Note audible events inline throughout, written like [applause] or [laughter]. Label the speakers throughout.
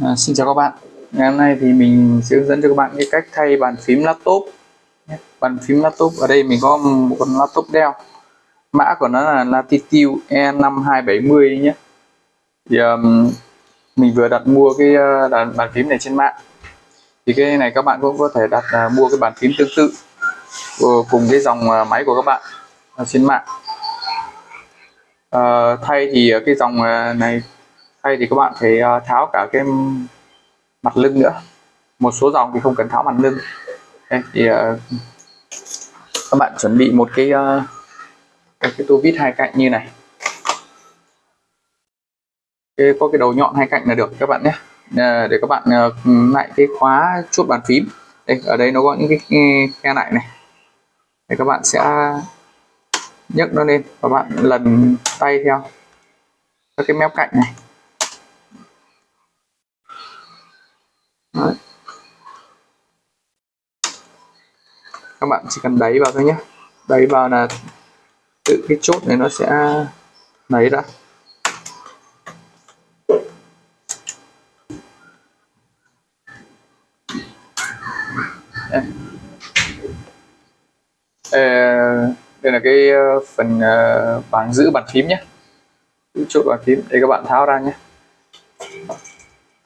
Speaker 1: À, xin chào các bạn. Ngày hôm nay thì mình sẽ hướng dẫn cho các bạn cái cách thay bàn phím laptop. Bàn phím laptop ở đây mình có một con laptop Dell. Mã của nó là Latitude E5270 nhé. Thì um, mình vừa đặt mua cái uh, bàn phím này trên mạng. Thì cái này các bạn cũng có thể đặt uh, mua cái bàn phím tương tự uh, cùng cái dòng uh, máy của các bạn uh, trên mạng. Uh, thay thì cái dòng uh, này thay thì các bạn phải ờ, tháo cả cái mặt lưng nữa. Một số dòng thì không cần tháo mặt lưng. Đây thì uh, các bạn chuẩn bị một cái ờ, uh, cái, cái tô vít hai cạnh như này. Cái, có cái đầu nhọn hai cạnh là được các bạn nhé. À, để các bạn uh, lại cái khóa chốt bàn phím. Đây ở đây nó có những cái khe lại này. Để các bạn sẽ nhấc nó lên và bạn lần tay theo các cái mép cạnh này. Bạn chỉ cần đẩy vào thôi nhé. Đẩy vào là tự cái chốt này nó sẽ lấy ra. Đây. đây là cái ờ, phần ờ, bảng giữ bàn phím nhé. Chốt bàn phím để các bạn tháo ra nhé.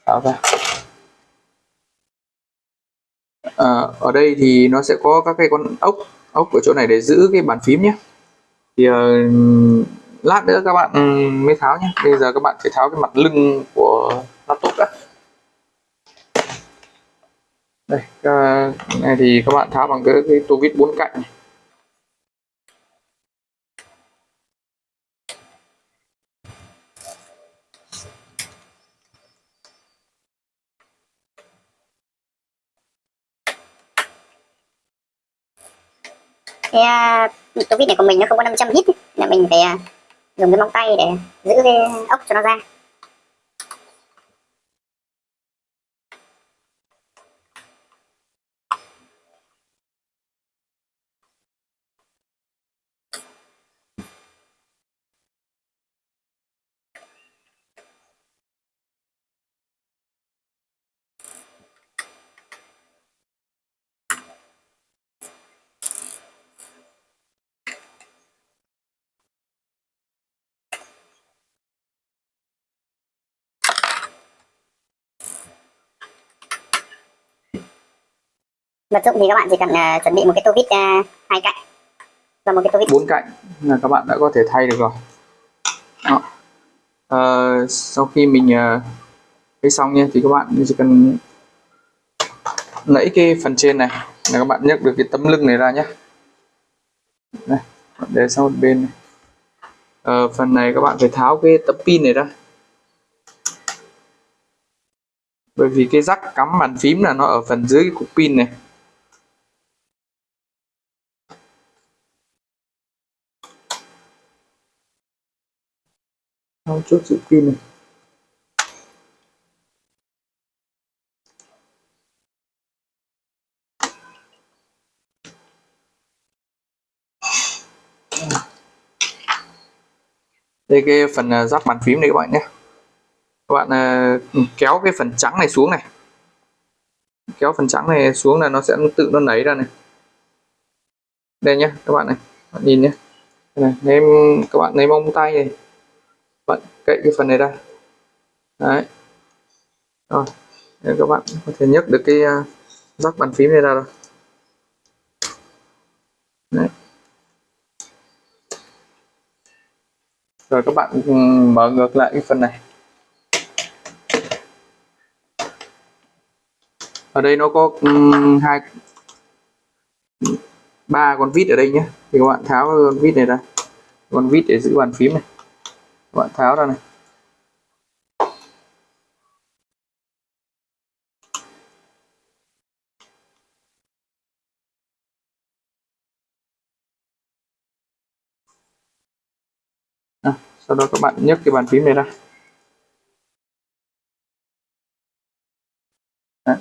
Speaker 1: Tháo ra à, ở đây thì nó sẽ có các cái con ốc ốc ở chỗ này để giữ cái bàn phím nhé. Thì uh, lát nữa các bạn ừ, mới tháo nhé. Bây giờ các bạn phải tháo cái mặt lưng của laptop đã. Đây cái này thì các bạn tháo bằng cái, cái tô vít bốn cạnh này.
Speaker 2: Cái à, tô vít này của mình nó không có 500 hit là mình phải à, dùng cái móng tay để giữ cái ốc cho nó ra. Vật dụng thì các bạn chỉ cần uh, chuẩn bị một cái tô vít uh, hai cạnh và một cái tô vít.
Speaker 1: Bốn cạnh là các bạn đã có thể thay được rồi. Đó. Uh, sau khi mình uh, xong nha thì các bạn chỉ cần lấy cái phần trên này là các bạn nhấc được cái tấm lưng này ra nhé đây, để sang một bên này. Ờ, phần này các bạn phải tháo cái tấm pin này ra. Bởi vì cái rắc cắm bàn phím là nó ở phần dưới cái cục pin này. Thao chốt giữ pin này đây cái phần à, giáp bàn phím này các bạn nhé. Các bạn à, ừ, kéo cái phần trắng này xuống này. Kéo phần trắng này xuống là nó sẽ tự nó nảy ra này. Đây nhé các bạn này. Bạn nhìn nhé. Này em các bạn lấy mông tay này bạn cậy cái phần này ra. Đấy. Rồi nên các bạn có thể nhấc được cái à, uh, rắc bàn phím này ra rồi. Đấy. Rồi các bạn ừ, mở ngược lại cái phần này. Ở đây nó có um, hai ba con vít ở đây nhé. Thì các bạn tháo con vít này ra. Con vít để giữ bàn phím này các bạn tháo ra này à, sau đó các bạn nhấc cái bàn phím này ra Đấy.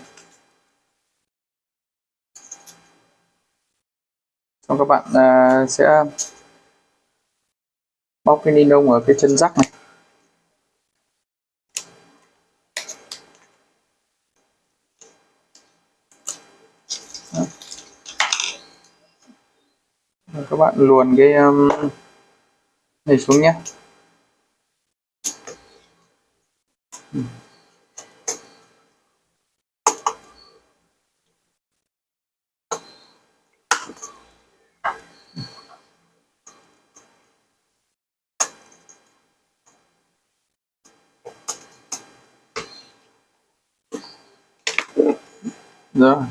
Speaker 1: xong các bạn uh, sẽ bóc cái ni lông ở cái chân rắc này. Đó. các bạn luồn cái um, này xuống nhé. Ừ. rồi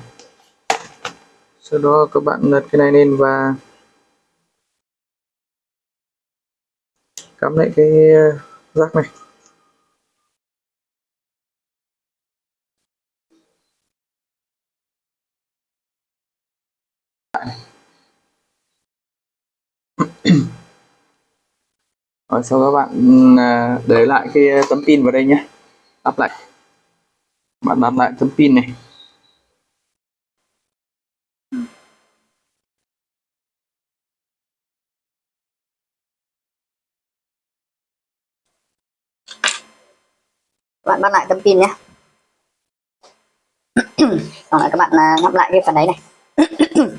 Speaker 1: sau đó các bạn lật cái này lên và cắm lại cái ờ, rác này. Dạ. Rồi sau các bạn ờ, để lại cái tấm pin vào đây nhé. Lắp lại. Bạn đặt lại tấm pin này.
Speaker 2: Bạn bắt lại tấm pin nhé. Xong [coughs] rồi các bạn à, ngắt lại cái phần đấy này. [coughs]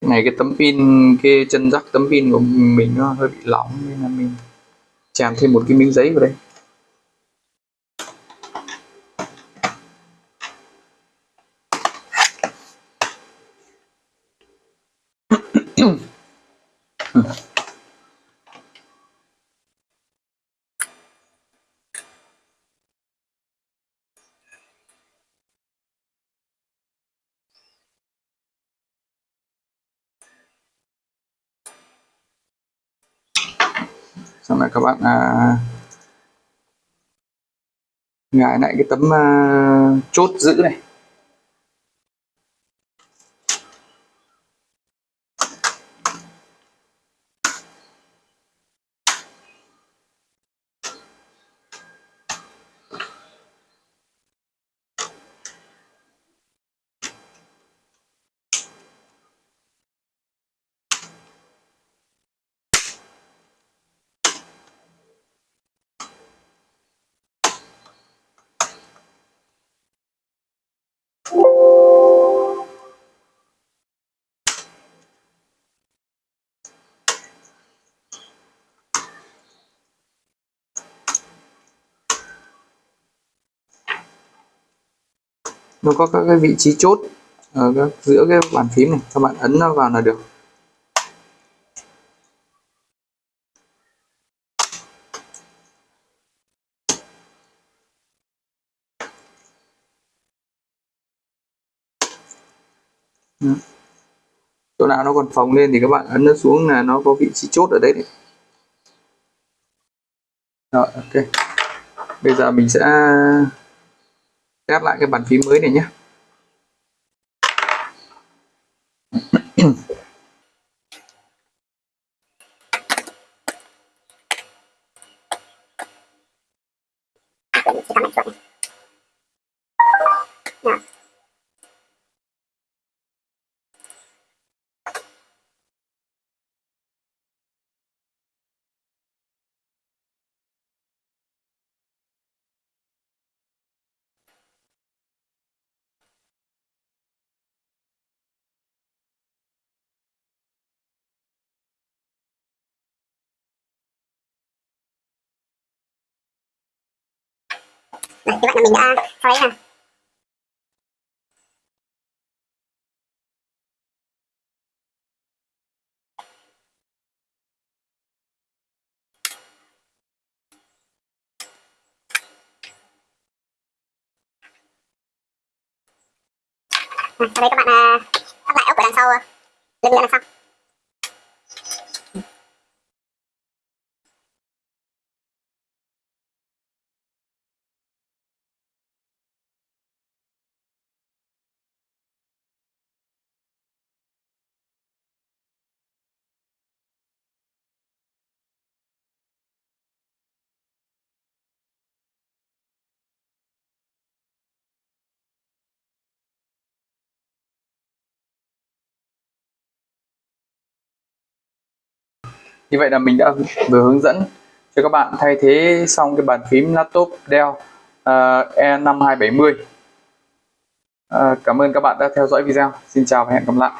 Speaker 1: Này cái tấm pin cái chân rắc tấm pin của mình nó hơi bị lỏng nên là mình chèn thêm một cái miếng giấy vào đây [coughs] xong rồi các bạn à, gài lại cái tấm à, chốt giữ này. Nó có các cái vị trí chốt ở các, giữa cái bàn phím này các bạn ấn nó vào là được Đó. chỗ nào nó còn phồng lên thì các bạn ấn nó xuống là nó có vị trí chốt ở đấy, đấy. rồi ok bây giờ mình sẽ test lại cái bàn phím mới này nhé. Dạ.
Speaker 2: Đấy, như vậy là mình đã sau đấy là sau đây các bạn à, uh, lắp lại ốc ở đằng sau lưng nữa là xong
Speaker 1: như vậy là mình đã vừa hướng dẫn cho các bạn thay thế xong cái bàn phím laptop Dell uh, E5270 uh, cảm ơn các bạn đã theo dõi video. Xin chào và hẹn gặp lại.